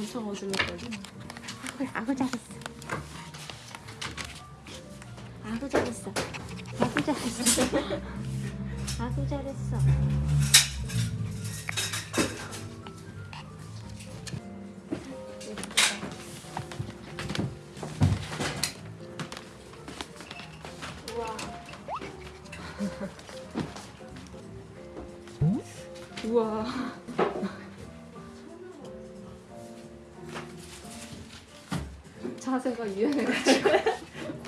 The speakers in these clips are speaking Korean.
엄청 어슬렁거려 그래, 아구 잘했어. 아구 잘했어. 아구 잘했어. 아구 잘했어. 우와 자 세가 유연해가지고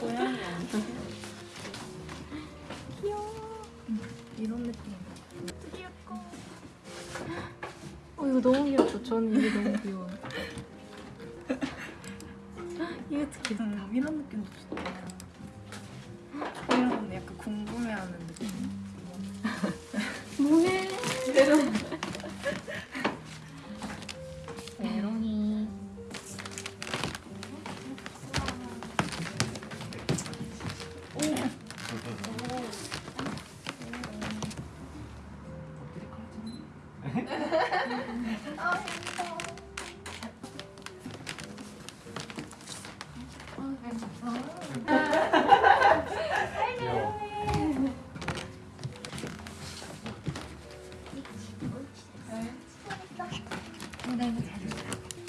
고양이 아니야? 이런 느낌 어 이거 너무 귀엽죠? 저는 이게 너무 귀여워요 이게 특히 응, 이런 느낌도 좋다. 이런 건 약간 궁금해하는 느낌. 뭐해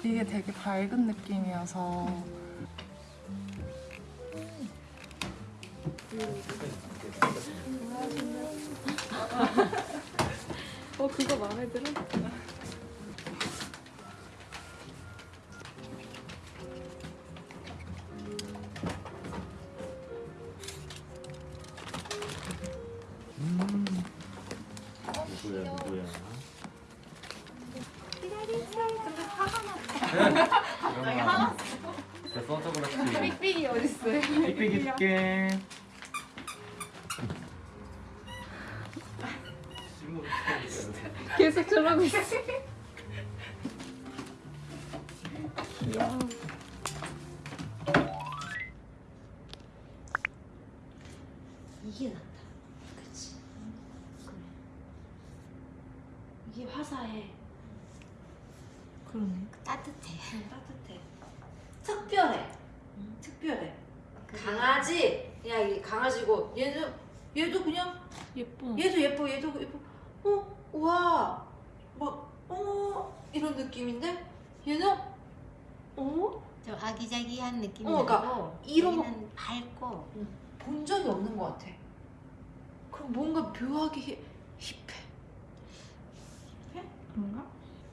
이게 되게 밝은 느낌이어서. 어 그거 마음에 들어? 누구야 누구야 갑자기 화났어 써서 그렇지. 삑삑이 어딨어요? 삑삑이 줄게. 계속 저러고 있어. 귀여워 이게 낫다. 그치. 그래. 이게 화사해. 그러네 따뜻해. 따뜻해. 특별해. 특별해. 그래. 강아지 그냥 이 강아지고 얘도 얘도 그냥 예뻐 얘도 예뻐 얘도 예뻐. 어 우와 막어 이런 느낌인데 얘는 어 좀 아기자기한 느낌이 어, 그러니까 나고 이런 거- 얘는 밝고 본 적이 없는 것 같아. 그럼 뭔가 묘하게 힙- 힙해. 그런가?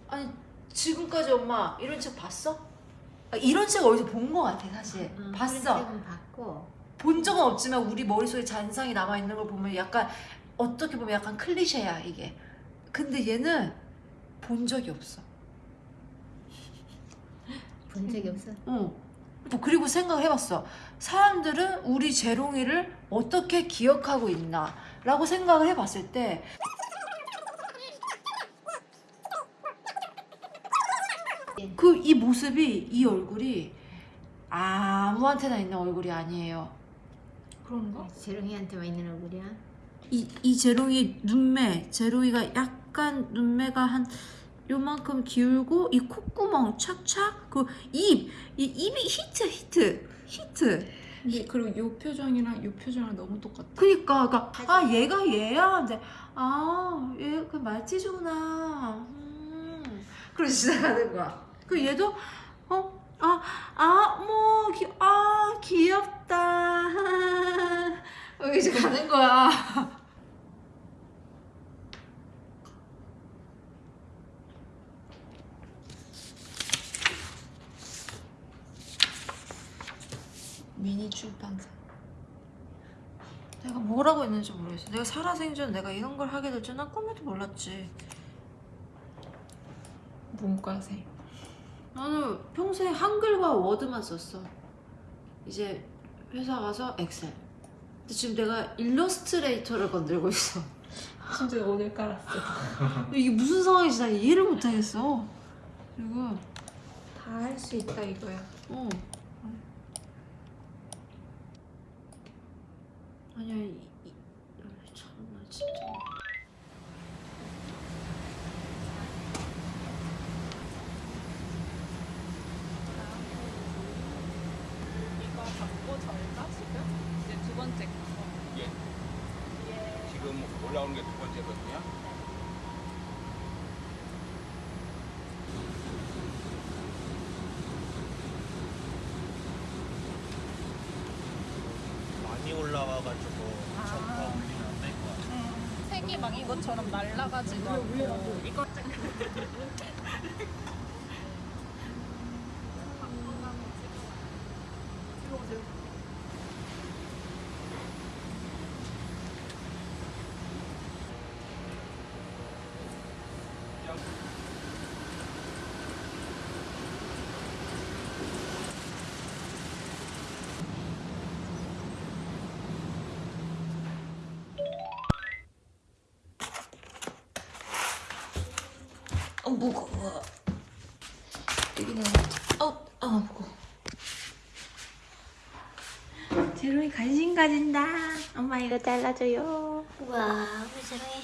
아니 지금까지 엄마 이런 책 봤어? 아, 이런 책 어디서 본 것 같아 사실. 응, 봤어. 프린트는 봤고 본 적은 없지만 우리 머릿속에 잔상이 남아 있는 걸 보면 약간 어떻게 보면 약간 클리셰야 이게. 근데 얘는 본 적이 없어. 본 적이 없어. 어. 뭐 그리고 생각을 해봤어. 사람들은 우리 재롱이를 어떻게 기억하고 있나 라고 생각을 해봤을 때. 그 이 모습이 이 얼굴이 아무한테나 있는 얼굴이 아니에요. 그런가? 재롱이한테만 있는 얼굴이야. 이, 이 제롱이 눈매, 제롱이가 약간 눈매가 한 요만큼 기울고 이 콧구멍 착착 그 입, 이 입이 히트 히트 히트. 근데 그리고 요 표정이랑 요 표정이랑 너무 똑같아 그니까, 그니까 아 얘가 얘야. 근데 아얘 그 말티즈구나. 음. 그러고 시작하는 거야. 그 얘도 어. 아, 아, 뭐, 귀, 아, 귀엽다. 여기 이제 가는 거야. 미니 출판사. 내가 뭐라고 했는지 모르겠어. 내가 살아생전 내가 이런 걸 하게 될 줄 난 꿈에도 몰랐지. 문과생 나는 평소에 한글과 워드만 썼어. 이제 회사 가서 엑셀. 근데 지금 내가 일러스트레이터를 건들고 있어. 진짜 오늘 깔았어 이게 무슨 상황인지 난 이해를 못하겠어. 그리고 다다할수 있다 이거야. 어. 아니야, 이, 이, 아, 참나 진짜. 이거 받고 절까 지금? 이제 두 번째 거. 올라오는 게 두 번째거든요. 많이 올라와가지고 점퍼 올리면 안될것 같아요. 색이 막 이것처럼 말라가지고. 않고 이거 어, 무거워. 여기는, 어, 아, 무거워. 제로이 간신 가진다. 엄마 이거 잘라줘요. 우와 우리 재롱이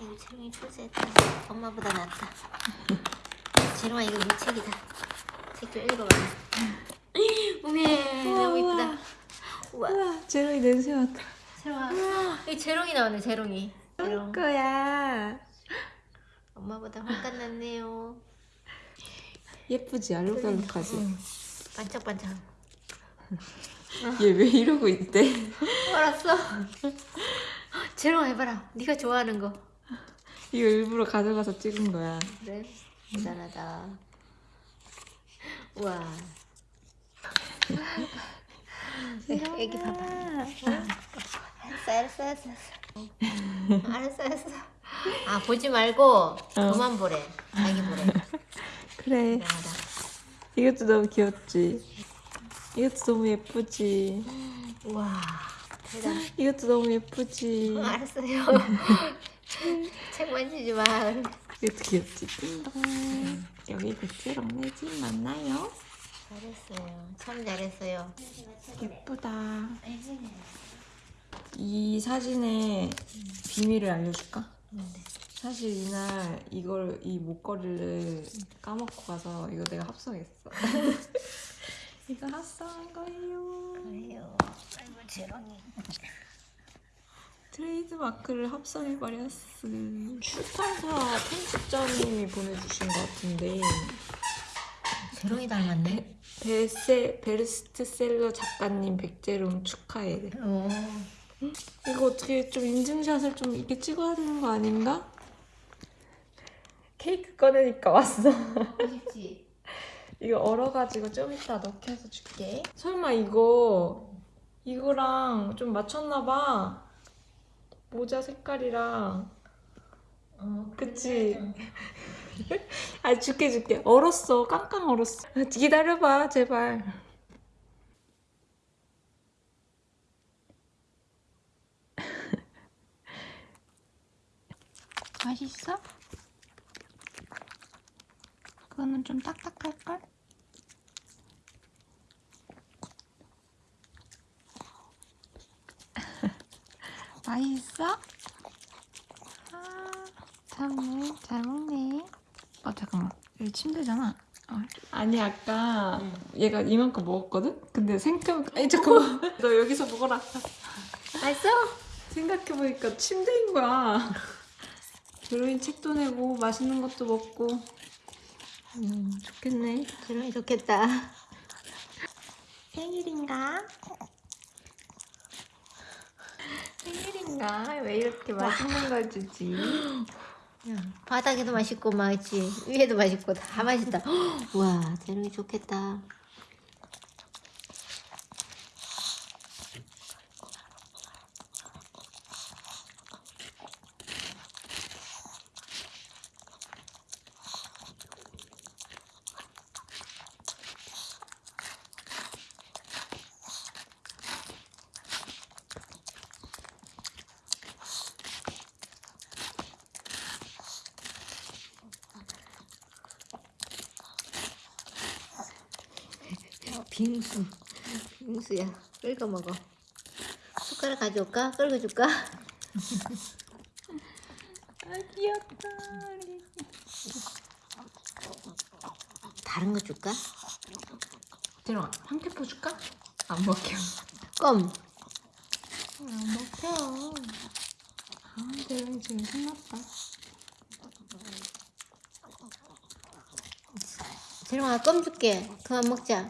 이거 재롱이 출세했다 엄마보다 낫다 재롱아 이거 네 책이다 책좀 읽어봐 우메 너무 이쁘다 우와 우와, 제로이 냄새 맡아. 재롱아 이 재롱이 나오네 재롱이 재롱 거야. 엄마보다 훨씬 낫네요. 예쁘지? 알록달록하지? 반짝반짝. 얘 왜 이러고 있대? 알았어. 재롱아 해봐라. 네가 좋아하는 거. 이거 일부러 가져가서 찍은 거야. 그래? 대단하다. 우와. 애기 봐봐. 알았어 알았어 알았어. 알았어 알았어 아 보지 말고 그만 보래 자기 보래 그래. 대단하다 이것도 너무 귀엽지? 이것도 너무 예쁘지? 우와 대단 이것도 너무 예쁘지? 어, 알았어요 책 만지지 마 이것도 귀엽지? 띵동. 여기 백지랑 내집 맞나요? 잘했어요 참 잘했어요 예쁘다. 이 사진의 비밀을 알려줄까? 사실 이날 이걸 이 목걸이를 까먹고 가서 이거 내가 합성했어. 이거 합성한 거예요. 그래요 아이고 재롱이 트레이드 마크를 합성해 버렸어. 출판사 편집자님이 보내주신 것 같은데 재롱이 닮았네 베세, 베스트셀러 작가님 백재롱 축하해. 오 이거 어떻게 좀 인증샷을 좀 이렇게 찍어야 되는 거 아닌가? 케이크 꺼내니까 왔어. 맛있지? 이거 얼어가지고 좀 이따 넣게 해서 줄게. 설마 이거 이거랑 좀 맞췄나봐. 모자 색깔이랑. 어 그치? 아 줄게 줄게. 얼었어. 깡깡 얼었어. 기다려봐 제발. 맛있어? 그거는 좀 딱딱할걸? 맛있어? 아, 잘 먹네, 잘 먹네. 어, 잠깐만. 여기 침대잖아. 어. 아니, 아까 얘가 이만큼 먹었거든? 근데 생각해보니까, 아니, 잠깐만. 너 여기서 먹어라. 맛있어? 생각해보니까 침대인 거야. 드로인 책도 내고, 맛있는 것도 먹고. 음, 좋겠네. 재롱이 좋겠다 생일인가? 생일인가? 왜 이렇게 맛있는 걸 주지? 바닥에도 맛있고 맛있지 위에도 맛있고 다 맛있다 와 재롱이 좋겠다 빙수. 빙수야. 끓여 먹어. 숟가락 가져올까? 끓여 줄까? 아 귀엽다. 다른 거 줄까? 재롱아 황태포 줄까? 안 먹혀. 껌. 안 먹혀. 아 재롱이 지금 신났다. 재롱아 껌 줄게. 그만 먹자.